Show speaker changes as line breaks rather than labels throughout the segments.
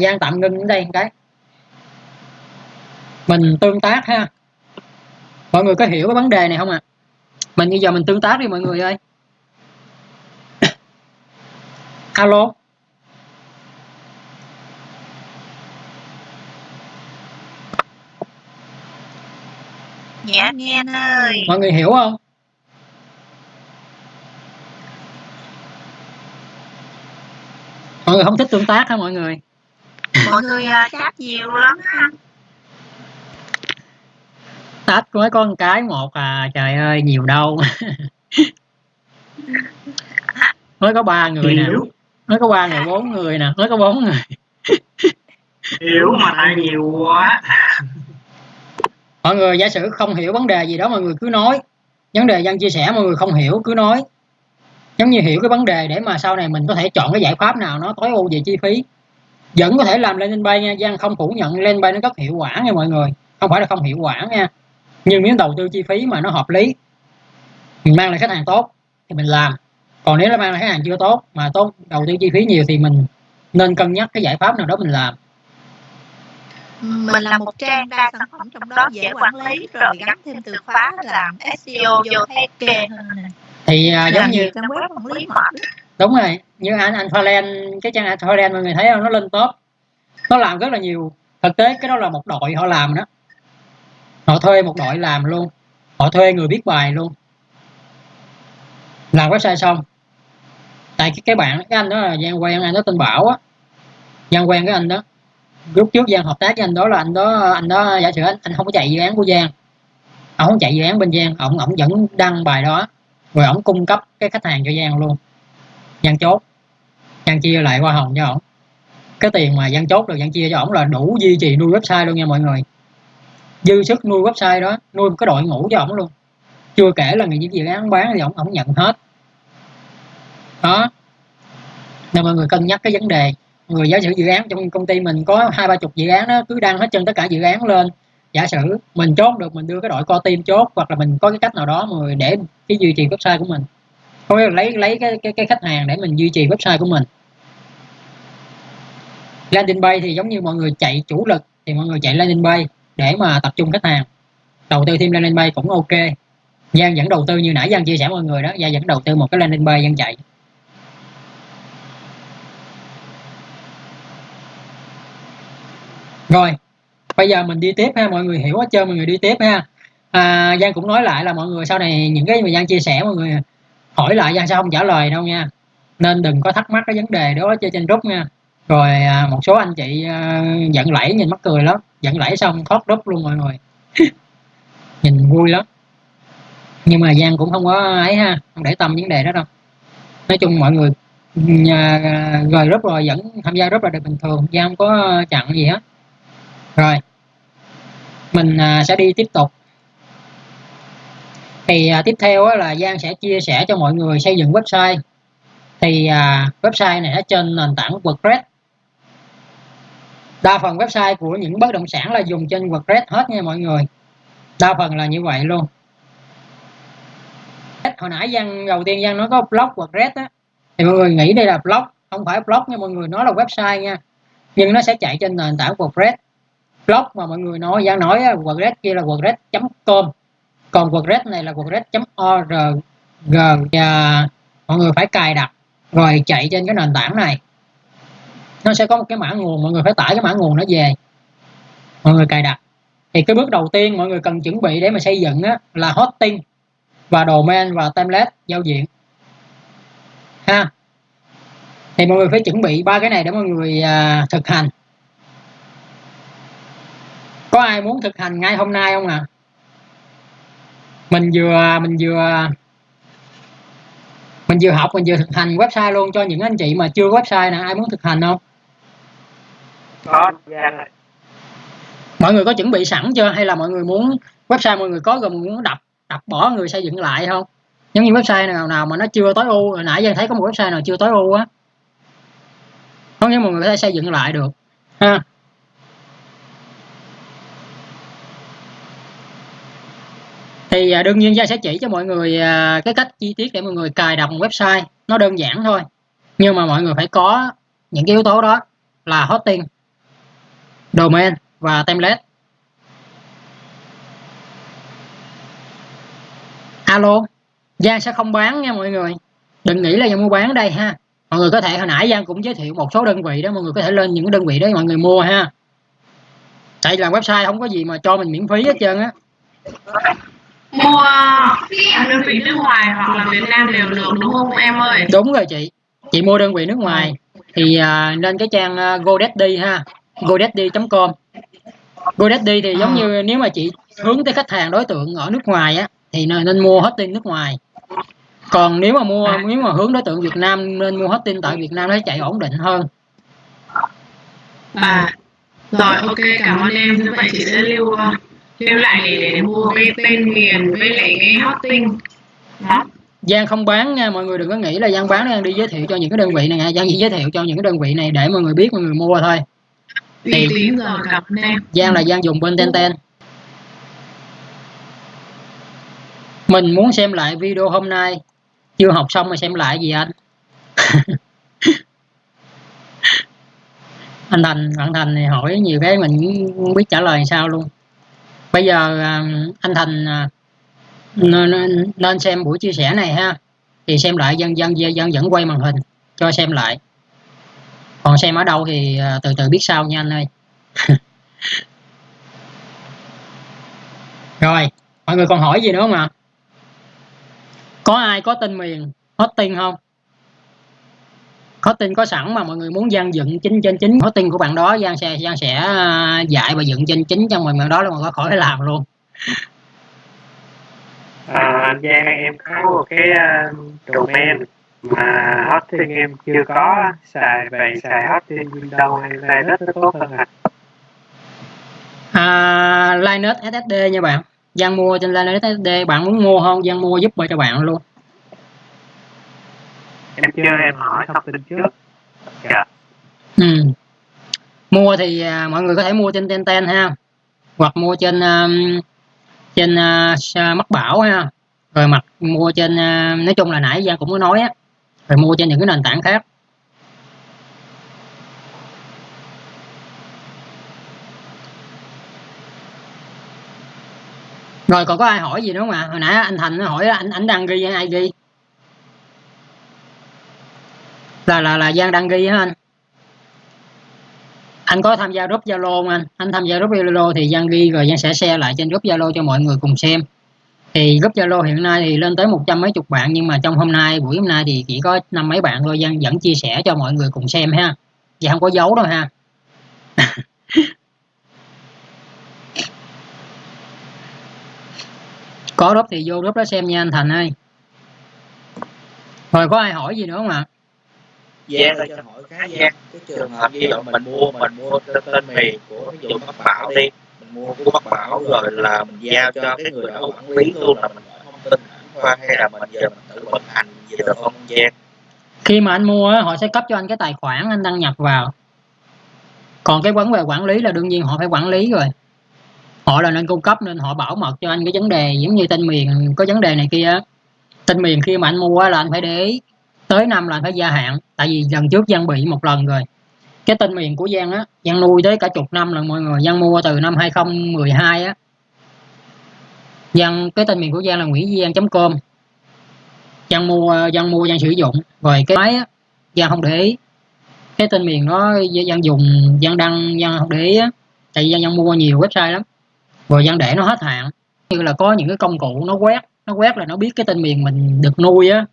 Giang tạm ngưng ở đây một cái. Mình tương tác ha. Mọi người có hiểu cái vấn đề này không ạ? À? mình bây giờ mình tương tác đi mọi người ơi. Alo.
Dạ nghe anh ơi.
Mọi người hiểu không? Mọi người không thích tương tác hả mọi người
mọi người uh, chat nhiều lắm anh
tách với con cái một à trời ơi nhiều đâu. Mới có ba người nè. Mới có ba người bốn người nè. Mới có bốn người.
Hiểu mà lại nhiều quá.
Mọi người giả sử không hiểu vấn đề gì đó mọi người cứ nói. Vấn đề dân chia sẻ mọi người không hiểu cứ nói. Giống như hiểu cái vấn đề để mà sau này mình có thể chọn cái giải pháp nào nó tối ưu về chi phí vẫn có thể làm lên bay nha Giang không phủ nhận lên bay nó rất hiệu quả nha mọi người. Không phải là không hiệu quả nha. Nhưng nếu đầu tư chi phí mà nó hợp lý. Mình mang lại khách hàng tốt thì mình làm. Còn nếu là mang lại khách hàng chưa tốt mà tốt đầu tư chi phí nhiều thì mình nên cân nhắc cái giải pháp nào đó mình làm.
Mình là một trang đa sản phẩm trong đó dễ quản lý rồi gắn thêm từ khóa làm SEO vô thấy hơn
thì uh, giống như đúng rồi như anh anh Thailand cái trang anh Thailand mọi người thấy không? Nó lên top. Nó làm rất là nhiều. Thực tế cái đó là một đội họ làm đó. Họ thuê một đội làm luôn. Họ thuê người biết bài luôn. Làm website xong. Tại cái, cái bạn cái anh đó là giang quen anh đó tên bảo á. Giang quen cái anh đó. Lúc trước giang hợp tác với anh đó là anh đó anh đó giả sử anh, anh không có chạy dự án của giang. Ông không chạy dự án bên giang ông ông vẫn đăng bài đó. Rồi ông cung cấp cái khách hàng cho giang luôn dân chốt. Dân chia lại qua hồng cho ổng. Cái tiền mà dân chốt được dân chia cho ổng là đủ duy trì nuôi website luôn nha mọi người. Dư sức nuôi website đó, nuôi một cái đội ngũ cho ổng luôn. Chưa kể là những dự án bán thì ổng ổng nhận hết. Đó. Nên mọi người cân nhắc cái vấn đề. Người giả sử dự án trong công ty mình có hai ba chục dự án đó cứ đăng hết chân tất cả dự án lên. Giả sử mình chốt được, mình đưa cái đội co team chốt, hoặc là mình có cái cách nào đó mà để cái duy trì website của mình có lấy lấy cái, cái cái khách hàng để mình duy trì website của mình. Landing page thì giống như mọi người chạy chủ lực thì mọi người chạy landing page để mà tập trung khách hàng. Đầu tư thêm landing page cũng ok. Giang vẫn đầu tư như nãy Giang chia sẻ mọi người đó Giang vẫn đầu tư một cái landing page Giang chạy. Rồi bây giờ mình đi tiếp ha mọi người hiểu hết trơn mọi người đi tiếp ha. À, Giang cũng nói lại là mọi người sau này những cái mà Giang chia sẻ mọi người hỏi lại Giang sao không trả lời đâu nha. Nên đừng có thắc mắc cái vấn đề đó chơi trên group nha. Rồi à, một số anh chị à, giận lẫy nhìn mắc cười lắm. Giận lẫy xong thoát group luôn mọi người. Nhìn vui lắm. Nhưng mà Giang cũng không có ấy ha không để tâm vấn đề đó đâu. Nói chung mọi người nhà, rồi group rồi vẫn tham gia group là được bình thường. Giang không có chặn gì hết. Rồi mình à, sẽ đi tiếp tục thì à, tiếp theo á, là Giang sẽ chia sẻ cho mọi người xây dựng website. Thì à, website này ở trên nền tảng WordPress. Đa phần website của những bất động sản là dùng trên WordPress hết nha mọi người. Đa phần là như vậy luôn. Hồi nãy Giang đầu tiên Giang nói có blog WordPress á thì mọi người nghĩ đây là blog không phải blog nha mọi người nó là website nha. Nhưng nó sẽ chạy trên nền tảng WordPress. Blog mà mọi người nói Giang nói WordPress kia là WordPress.com còn WordPress này là WordPress.org và mọi người phải cài đặt rồi chạy trên cái nền tảng này. Nó sẽ có một cái mã nguồn mọi người phải tải cái mã nguồn nó về. Mọi người cài đặt. Thì cái bước đầu tiên mọi người cần chuẩn bị để mà xây dựng á, là hosting và domain và template giao diện. Ha. Thì mọi người phải chuẩn bị ba cái này để mọi người à, thực hành. Có ai muốn thực hành ngay hôm nay không ạ? à? Mình vừa mình vừa mình vừa học mình vừa thực hành website luôn cho những anh chị mà chưa có website nè. Ai muốn thực hành không?
Có dạ.
mọi người có chuẩn bị sẵn chưa? Hay là mọi người muốn website mọi người có rồi muốn đập đập bỏ người xây dựng lại không? Giống như website nào nào mà nó chưa tối ưu hồi nãy giờ thấy có một website nào chưa tối ưu á. Không nhưng mọi người có thể xây dựng lại được. Ha thì à, đương nhiên gia sẽ chỉ cho mọi người à, cái cách chi tiết để mọi người cài đặt một website. Nó đơn giản thôi, nhưng mà mọi người phải có những cái yếu tố đó là hosting, domain và template. Alo Giang sẽ không bán nha mọi người. Đừng nghĩ là Giang mua bán đây ha. Mọi người có thể, hồi nãy Giang cũng giới thiệu một số đơn vị đó, mọi người có thể lên những cái đơn vị đó mọi người mua ha. Tại là website không có gì mà cho mình miễn phí hết trơn á
mua đơn vị nước ngoài hoặc là Việt Nam đều được đúng không em ơi?
Đúng rồi chị. Chị mua đơn vị nước ngoài. Thì à, lên cái trang uh, GoDaddy ha. Godaddy.com GoDaddy thì giống như nếu mà chị hướng tới khách hàng đối tượng ở nước ngoài á thì nên, nên mua hosting nước ngoài. Còn nếu mà mua nếu mà hướng đối tượng Việt Nam nên mua hosting tại Việt Nam nó chạy ổn định hơn.
À. Rồi ok cảm ơn em. Như vậy chị sẽ lưu lưu lại để, để mua cái tên miền với lại cái hosting đó.
Giang không bán nha mọi người đừng có nghĩ là Giang bán Giang đi giới thiệu cho những cái đơn vị này nha. Giang chỉ giới thiệu cho những cái đơn vị này để mọi người biết mọi người mua thôi.
Thì
Giang là Giang dùng bên ten ten. Mình muốn xem lại video hôm nay. Chưa học xong mà xem lại gì anh? Anh Thành bạn Thành này hỏi nhiều cái mình không biết trả lời sao luôn bây giờ ờ, anh Thành ờ, nên, nên xem buổi chia sẻ này ha. Thì xem lại dân dân dân vẫn quay màn hình cho xem lại. Còn xem ở đâu thì ờ, từ từ biết sau nha anh ơi. Rồi mọi người còn hỏi gì nữa không ạ? Có ai có tên miền hosting không? Hosting có sẵn mà mọi người muốn gian dựng chính trên chính. Hosting của bạn đó gian sẽ gian sẽ à, dạy và dựng trên chính trong mình đó là mọi người khỏi làm luôn.
À, anh Giang em có một cái uh, domain mà hosting em chưa có. Xài vậy xài hosting Windows hay Linux nó tốt hơn à?
à Linux SSD nha bạn. Giang mua trên Linux SSD bạn muốn mua không? Giang mua giúp cho bạn luôn
em chưa em hỏi thông tin trước. dạ.
Ừ. mua thì à, mọi người có thể mua trên ten ten ha. Hoặc mua trên um, trên uh, mắt bảo ha. Rồi mặt mua trên uh, nói chung là nãy Giang cũng có nói á. Rồi mua trên những cái nền tảng khác. Rồi còn có ai hỏi gì nữa không ạ? Hồi nãy anh thành nó hỏi anh anh đang ghi hay ai ghi là là là giang đăng ghi hả anh? Anh có tham gia group zalo không anh? Anh tham gia group zalo thì giang ghi rồi giang sẽ share lại trên group zalo cho mọi người cùng xem. Thì group zalo hiện nay thì lên tới một trăm mấy chục bạn, nhưng mà trong hôm nay, buổi hôm nay thì chỉ có năm mấy bạn thôi. Giang vẫn chia sẻ cho mọi người cùng xem ha. Và không có dấu đâu ha. Có group thì vô group đó xem nha anh thành ơi. Rồi có ai hỏi gì nữa không ạ?
Giang ơi cho hỏi cái Giang cái trường hợp như là mình mua mình mua tên miền của ví dụ Bắc Bảo đi mình mua của Bắc Bảo rồi là mình giao cho cái người đó quản lý luôn là mình hỏi thông tin qua hay là mình giờ mình tự vận hành gì được không Giang
khi mà anh mua họ sẽ cấp cho anh cái tài khoản anh đăng nhập vào. Còn cái vấn đề quản lý là đương nhiên họ phải quản lý rồi. Họ là nên cung cấp nên họ bảo mật cho anh cái vấn đề giống như tên miền có vấn đề này kia tên miền khi mà anh mua là anh phải để ý tới năm là phải gia hạn tại vì lần trước Giang bị một lần rồi. Cái tên miền của Giang á Giang nuôi tới cả chục năm lần mọi người Giang mua từ năm 2012 á. Giang cái tên miền của Giang là nguyễn giang.com Giang mua Giang mua Giang sử dụng. Rồi cái máy á Giang không để ý. Cái tên miền đó Giang dùng Giang đăng Giang không để ý á. Tại vì Giang, Giang mua nhiều website lắm. Rồi Giang để nó hết hạn. Như là có những cái công cụ nó quét nó quét là nó biết cái tên miền mình được nuôi á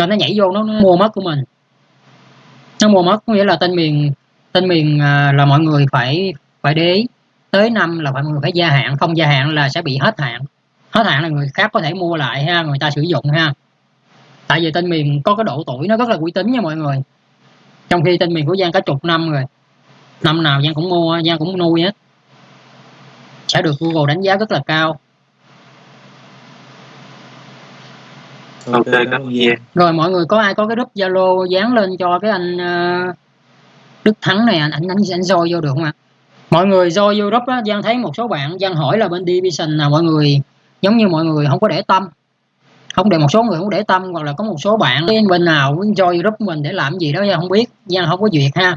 nên nó nhảy vô nó, nó mua mất của mình. Nó mua mất có nghĩa là tên miền tên miền à, là mọi người phải phải để ý. Tới năm là mọi người phải gia hạn không gia hạn là sẽ bị hết hạn. Hết hạn là người khác có thể mua lại ha người ta sử dụng ha. Tại vì tên miền có cái độ tuổi nó rất là uy tín nha mọi người. Trong khi tên miền của Giang cả chục năm rồi. Năm nào Giang cũng mua Giang cũng nuôi hết. Sẽ được Google đánh giá rất là cao.
Ok cảm ơn Giang
rồi mọi người có ai có cái group Zalo dán lên cho cái anh uh, Đức Thắng này anh anh anh, anh soi vô được không ạ? Mọi người soi vô group á Giang thấy một số bạn Giang hỏi là bên Division là mọi người giống như mọi người không có để tâm. Không để một số người không để tâm hoặc là có một số bạn bên nào join group mình để làm gì đó Giang không biết Giang không có duyệt ha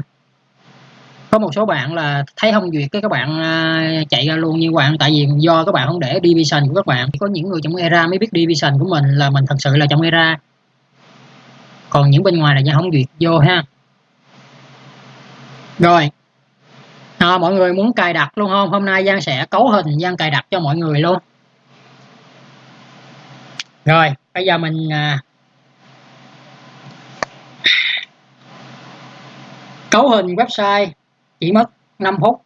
có một số bạn là thấy không duyệt cái các bạn à, chạy ra luôn như bạn tại vì do các bạn không để division của các bạn có những người trong era mới biết division của mình là mình thật sự là trong era. Còn những bên ngoài là do không duyệt vô ha. Rồi. À, mọi người muốn cài đặt luôn không? Hôm nay giang sẽ cấu hình giang cài đặt cho mọi người luôn. Rồi bây giờ mình à, cấu hình website chỉ mất 5 phút.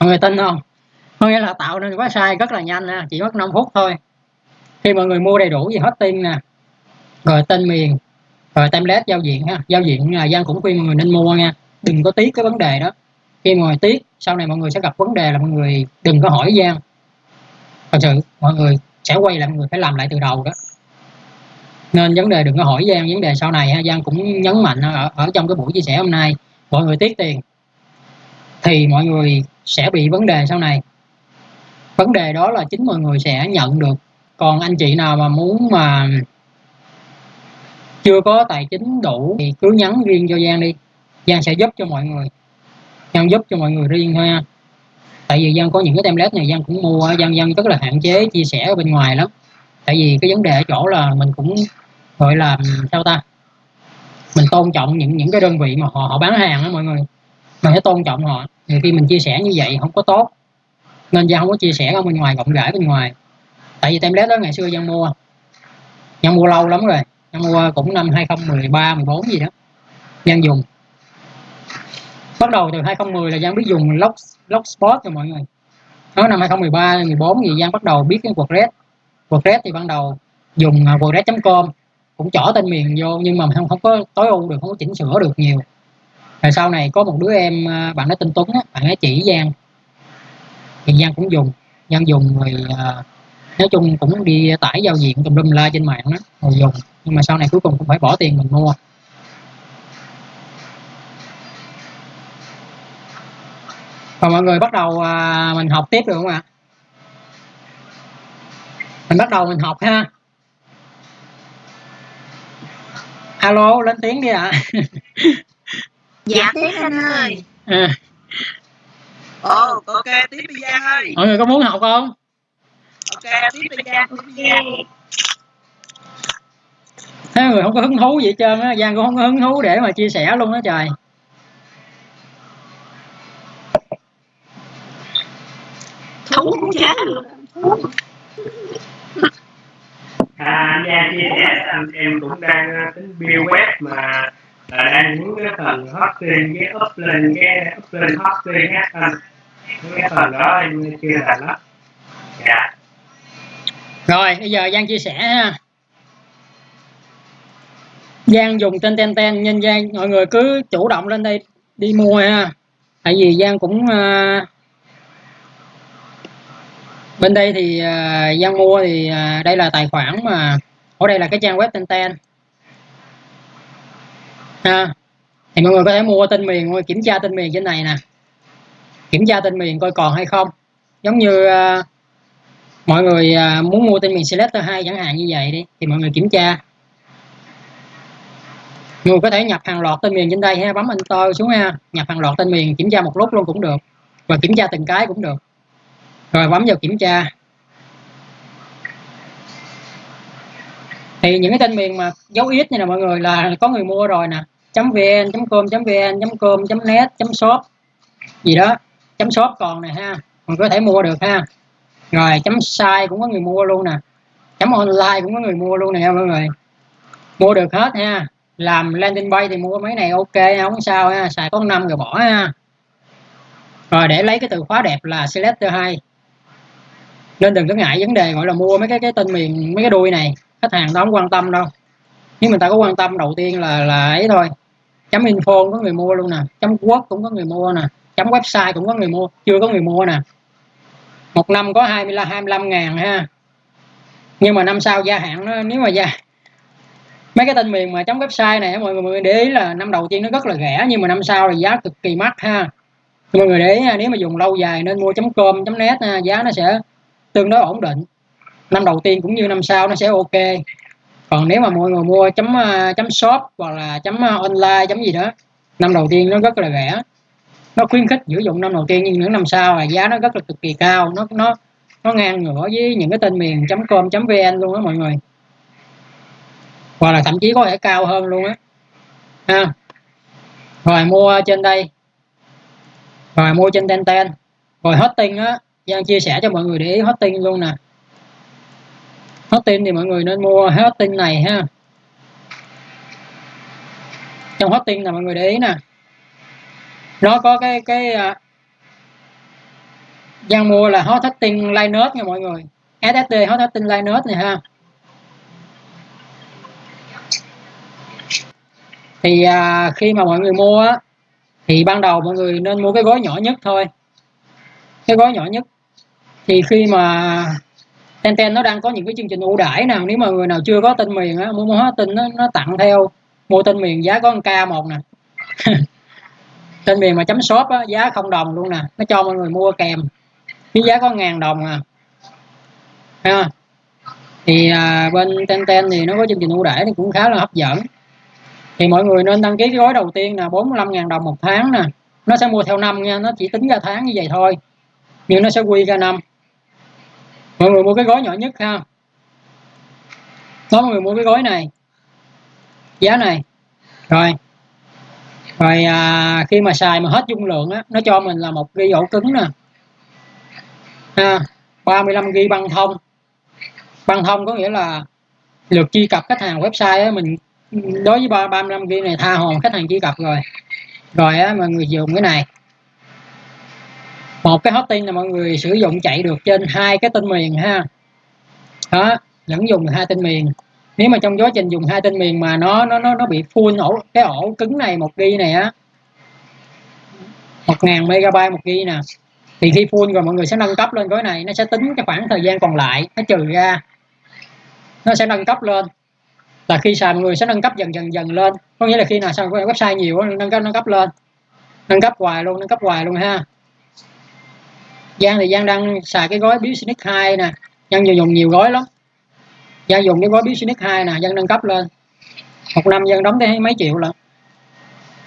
Mọi người tin không? Có nghĩa là tạo nên website rất là nhanh nè chỉ mất 5 phút thôi. Khi mọi người mua đầy đủ gì hết tin nè rồi tên miền rồi template giao diện ha giao diện là giang cũng khuyên mọi người nên mua nha đừng có tiếc cái vấn đề đó. Khi mọi người tiếc sau này mọi người sẽ gặp vấn đề là mọi người đừng có hỏi giang. Thật sự mọi người sẽ quay lại mọi người phải làm lại từ đầu đó. Nên vấn đề đừng có hỏi giang vấn đề sau này ha giang cũng nhấn mạnh ở, ở trong cái buổi chia sẻ hôm nay mọi người tiếc tiền thì mọi người sẽ bị vấn đề sau này. Vấn đề đó là chính mọi người sẽ nhận được. Còn anh chị nào mà muốn mà chưa có tài chính đủ thì cứ nhắn riêng cho Giang đi. Giang sẽ giúp cho mọi người. Giang giúp cho mọi người riêng thôi nha tại vì Giang có những cái template này Giang cũng mua Giang Giang rất là hạn chế chia sẻ ở bên ngoài lắm. Tại vì cái vấn đề ở chỗ là mình cũng gọi là sao ta? Mình tôn trọng những những cái đơn vị mà họ họ bán hàng đó mọi người. Mình phải tôn trọng họ thì khi mình chia sẻ như vậy không có tốt. Nên Giang không có chia sẻ ở bên ngoài, rộng rãi bên ngoài. Tại vì template đó ngày xưa Giang mua Giang mua lâu lắm rồi. Giang mua cũng năm 2013 14 gì đó. Giang dùng. Bắt đầu từ 2010 là Giang biết dùng log logspot rồi mọi người. Đó, năm 2013 14 thì Giang bắt đầu biết cái WordPress. WordPress thì ban đầu dùng à, WordPress.com cũng chỏ tên miền vô, nhưng mà không không có tối ưu được, không có chỉnh sửa được nhiều rồi sau này có một đứa em à, bạn nó tên Tuấn á, bạn ấy chỉ Giang. Thì Giang cũng dùng Giang dùng rồi à, nói chung cũng đi tải giao diện tùm lum la trên mạng đó rồi dùng. Nhưng mà sau này cuối cùng cũng phải bỏ tiền mình mua. Còn mọi người bắt đầu à, mình học tiếp được không ạ? Mình bắt đầu mình học ha. Alo lên tiếng đi ạ.
dạ tiếp anh ơi.
à,
ồ ok tiếp đi giang ơi.
Mọi người có muốn học không?
Ok tiếp đi giang tiếp đi giang
Thế người không có hứng thú gì hết trơn á. Giang cũng không có hứng thú để mà chia sẻ luôn đó trời.
Thú cũng chết luôn.
À, Giang chia sẻ em cũng đang ờ, tính build web mà là đang muốn cái phần hosting cái up lên cái up lên hosting á anh cái phần đó em chưa thành lắm dạ.
Rồi bây giờ Giang chia sẻ ha. Giang dùng tên ten ten nhân Giang mọi người cứ chủ động lên đây đi mua ha. Tại vì Giang cũng ờ, bên đây thì ờ, Giang mua thì ờ, đây là tài khoản mà ở đây là cái trang web ten ten ha. Thì mọi người có thể mua tên miền kiểm tra tên miền trên này nè. Kiểm tra tên miền coi còn hay không. Giống như uh, mọi người uh, muốn mua tên miền selector 2 chẳng hạn như vậy đi thì mọi người kiểm tra. Mọi người có thể nhập hàng loạt tên miền trên đây ha bấm enter xuống ha. Nhập hàng loạt tên miền kiểm tra một lúc luôn cũng được. Và kiểm tra từng cái cũng được. Rồi bấm vào kiểm tra. Thì những cái tên miền mà dấu ít như là mọi người là có người mua rồi nè. Vn com vn com net shop. Gì đó, chấm shop còn nè ha. Mình có thể mua được ha. Rồi, chấm site cũng có người mua luôn nè. Chấm online cũng có người mua luôn nè mọi người. Mua được hết ha. Làm landing page thì mua mấy này ok không sao ha. Xài có năm rồi bỏ ha. Rồi, để lấy cái từ khóa đẹp là selector 2 nên đừng có ngại vấn đề gọi là mua mấy cái cái tên miền, mấy cái đuôi này khách hàng đó không quan tâm đâu. Nếu mình ta có quan tâm, đầu tiên là là ấy thôi. Chấm info có người mua luôn nè. Chấm quốc cũng có người mua nè. Chấm website cũng có người mua, chưa có người mua nè. Một năm có 25 25 ngàn ha. Nhưng mà năm sau gia hạn nó, nếu mà gia, mấy cái tên miền mà chấm website này mọi người để ý là năm đầu tiên nó rất là rẻ, nhưng mà năm sau thì giá cực kỳ mắc ha. Mọi người để ý nếu mà dùng lâu dài nên mua chấm com, chấm net giá nó sẽ tương đối ổn định năm đầu tiên cũng như năm sau nó sẽ ok. Còn nếu mà mọi người mua chấm à, chấm shop hoặc là chấm à, online, chấm gì đó, năm đầu tiên nó rất là rẻ. Nó khuyến khích sử dụng năm đầu tiên nhưng những năm sau là giá nó rất là cực kỳ cao. Nó nó nó ngang ngửa với những cái tên miền com vn luôn đó mọi người. Hoặc là thậm chí có thể cao hơn luôn á. Ha. Rồi mua trên đây. Rồi mua trên ten ten. Rồi hosting á. Giang chia sẻ cho mọi người để ý hosting luôn nè hosting thì mọi người nên mua hosting này ha. Trong hosting là mọi người để ý nè. Nó có cái cái uh, mua là hot tin Linux nha mọi người. SSD hot tin Linux này ha. Thì à, khi mà mọi người mua á, thì ban đầu mọi người nên mua cái gói nhỏ nhất thôi. Cái gói nhỏ nhất. Thì khi mà Tenten nó đang có những cái chương trình ưu đãi nào nếu mà người nào chưa có tên miền á mua hóa tin nó, nó tặng theo mua tên miền giá có 1 k một nè. Tên miền mà chấm shop á, giá không đồng luôn nè nó cho mọi người mua kèm cái giá có ngàn đồng à. Ha thì à, bên Tenten thì nó có chương trình ưu đãi thì cũng khá là hấp dẫn. Thì mọi người nên đăng ký cái gói đầu tiên là 45.000 đồng một tháng nè. Nó sẽ mua theo năm nha nó chỉ tính ra tháng như vậy thôi. Nhưng nó sẽ quy ra năm mọi người mua cái gói nhỏ nhất ha. Đó mọi người mua cái gói này. Giá này. Rồi. Rồi à, khi mà xài mà hết dung lượng á nó cho mình là một ghi ổ cứng nè. Ha 35 ghi băng thông. Băng thông có nghĩa là lượt truy cập khách hàng website á, mình đối với 35 ghi này tha hồ khách hàng truy cập rồi. Rồi á mọi người dùng cái này một cái hosting là mọi người sử dụng chạy được trên hai cái tên miền ha. Đó, vẫn dùng hai tên miền. Nếu mà trong quá trình dùng hai tên miền mà nó nó nó nó bị full ổ, cái ổ cứng này, một ghi này á, một ngàn megabyte một ghi nè, thì khi full rồi mọi người sẽ nâng cấp lên gói này, nó sẽ tính cái khoảng thời gian còn lại, nó trừ ra, nó sẽ nâng cấp lên. Là khi xài mọi người sẽ nâng cấp dần dần dần lên. Có nghĩa là khi nào xài website nhiều nâng cấp nâng cấp lên. Nâng cấp hoài luôn, nâng cấp hoài luôn ha. Giang thì Giang đang xài cái gói Business 2 nè. Giang dùng nhiều gói lắm. Giang dùng cái gói Business 2 nè, Giang nâng cấp lên. Một năm Giang đóng tới mấy triệu lận.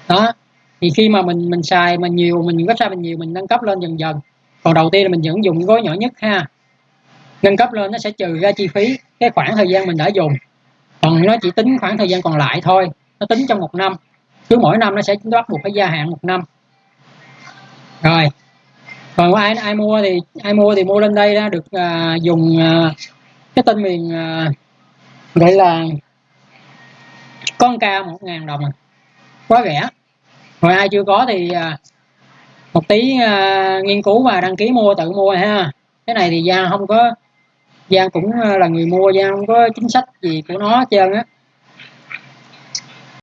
Đó. Thì khi mà mình mình xài mình nhiều, mình website mình nhiều, mình nâng cấp lên dần dần. Còn đầu tiên là mình vẫn dùng gói nhỏ nhất ha. Nâng cấp lên nó sẽ trừ ra chi phí cái khoảng thời gian mình đã dùng. Còn nó chỉ tính khoảng thời gian còn lại thôi. Nó tính trong một năm. Cứ mỗi năm nó sẽ bắt buộc phải gia hạn một năm. Rồi còn ai ai mua thì ai mua thì mua lên đây đó được à, dùng à, cái tên miền à, gọi là con ca một ngàn đồng à. quá rẻ. Rồi ai chưa có thì à, một tí à, nghiên cứu và đăng ký mua tự mua ha. Cái này thì Giang không có Giang cũng là người mua Giang không có chính sách gì của nó hết trơn á.